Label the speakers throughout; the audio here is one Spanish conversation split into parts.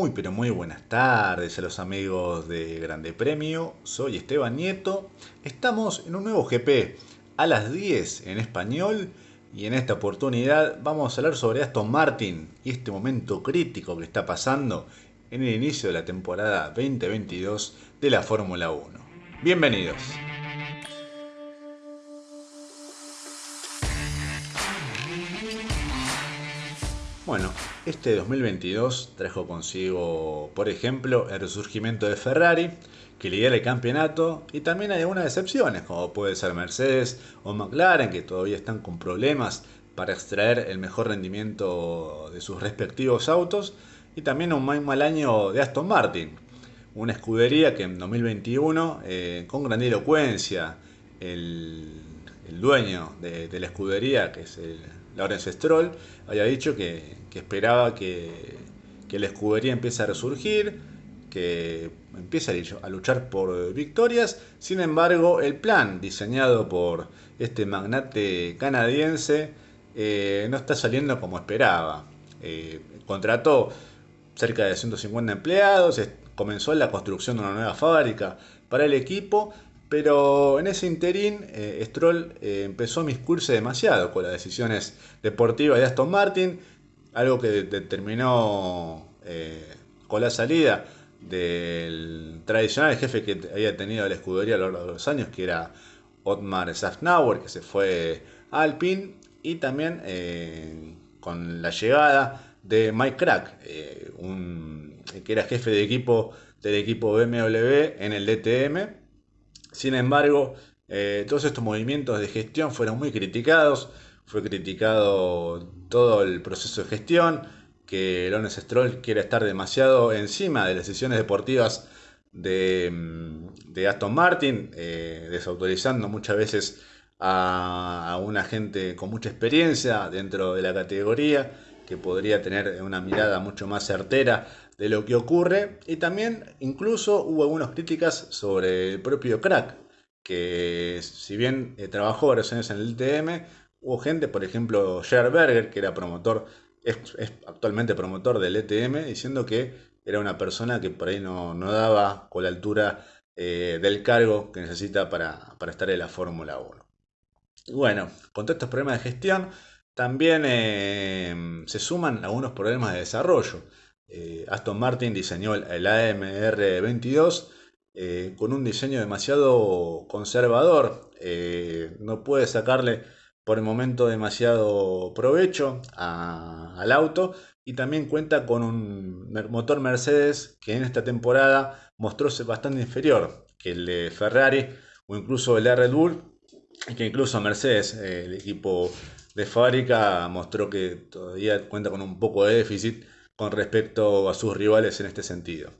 Speaker 1: Muy pero muy buenas tardes a los amigos de Grande Premio, soy Esteban Nieto, estamos en un nuevo GP a las 10 en español y en esta oportunidad vamos a hablar sobre Aston Martin y este momento crítico que está pasando en el inicio de la temporada 2022 de la Fórmula 1. Bienvenidos. Bueno, este 2022 trajo consigo, por ejemplo, el resurgimiento de Ferrari, que lidera el campeonato, y también hay algunas excepciones, como puede ser Mercedes o McLaren, que todavía están con problemas para extraer el mejor rendimiento de sus respectivos autos, y también un muy mal año de Aston Martin, una escudería que en 2021, eh, con grandilocuencia, el, el dueño de, de la escudería, que es el Lawrence Stroll, había dicho que, esperaba que, la escudería empiece a resurgir, que empiece a luchar por victorias. Sin embargo, el plan diseñado por este magnate canadiense eh, no está saliendo como esperaba. Eh, contrató cerca de 150 empleados, comenzó la construcción de una nueva fábrica para el equipo pero en ese interín, eh, Stroll eh, empezó a miscurse demasiado con las decisiones deportivas de Aston Martin, algo que determinó eh, con la salida del tradicional jefe que había tenido la escudería a lo largo de los años, que era Otmar Safnauer, que se fue a Alpine, y también con la llegada de Mike Crack, que era jefe de equipo del equipo BMW en el DTM sin embargo, eh, todos estos movimientos de gestión fueron muy criticados. Fue criticado todo el proceso de gestión, que Lawrence Stroll quiere estar demasiado encima de las decisiones deportivas de, mm, Aston Martin, eh, desautorizando muchas veces a una gente con mucha experiencia dentro de la categoría, que podría tener una mirada mucho más certera de lo que ocurre y también incluso hubo algunas críticas sobre el propio crack, que si bien eh, trabajó varios años en el TM, hubo gente, por ejemplo, Gerard Berger, que era promotor, es, actualmente promotor del ETM, diciendo que era una persona que por ahí no, daba con la altura eh, del cargo que necesita para, estar en la Fórmula 1. bueno, con todos estos problemas de gestión, también eh, se suman algunos problemas de desarrollo. Eh, Aston Martin diseñó el AMR22 eh, con un diseño demasiado conservador. Eh, no puede sacarle por el momento demasiado provecho al auto y también cuenta con un motor Mercedes que en esta temporada mostró ser bastante inferior que el de Ferrari o incluso el de Red Bull y que incluso Mercedes, el equipo de fábrica, mostró que todavía cuenta con un poco de déficit con respecto a sus rivales en este sentido.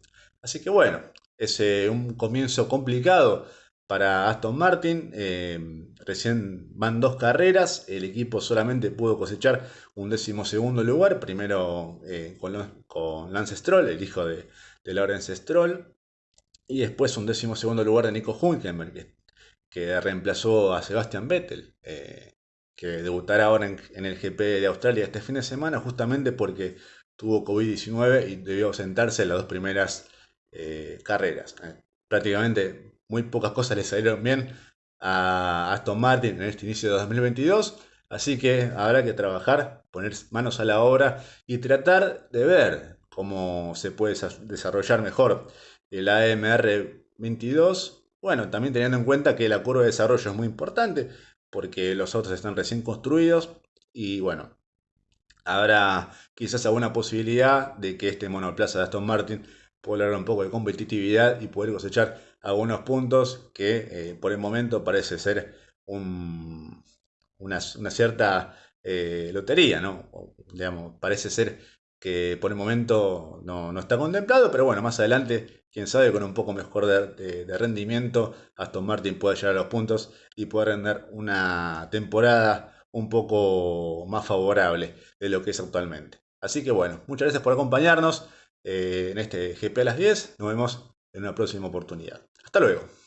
Speaker 1: Así que bueno, es eh, un comienzo complicado para Aston Martin. Eh, recién van dos carreras, el equipo solamente pudo cosechar un décimo segundo lugar, primero eh, con, Lance Stroll, el hijo de, Lawrence Stroll, y después un décimo segundo lugar de Nico Hülkenberg, que, reemplazó a Sebastian Vettel que debutará ahora en, el GP de Australia este fin de semana, justamente porque tuvo COVID-19 y debió ausentarse en las dos primeras eh, carreras. Eh, prácticamente muy pocas cosas le salieron bien a Aston Martin en este inicio de 2022. Así que habrá que trabajar, poner manos a la obra y tratar de ver cómo se puede desarrollar mejor el AMR 22. Bueno, también teniendo en cuenta que la curva de desarrollo es muy importante porque los autos están recién construidos y bueno, habrá quizás alguna posibilidad de que este monoplaza de Aston Martin pueda lograr un poco de competitividad y poder cosechar algunos puntos que eh, por el momento parece ser una, cierta eh, lotería, ¿no? digamos, parece ser que por el momento no, está contemplado, pero bueno, más adelante, quién sabe, con un poco mejor de, de rendimiento, Aston Martin puede llegar a los puntos y puede render una temporada un poco más favorable de lo que es actualmente. Así que bueno, muchas gracias por acompañarnos eh, en este GP a las 10. Nos vemos en una próxima oportunidad. Hasta luego.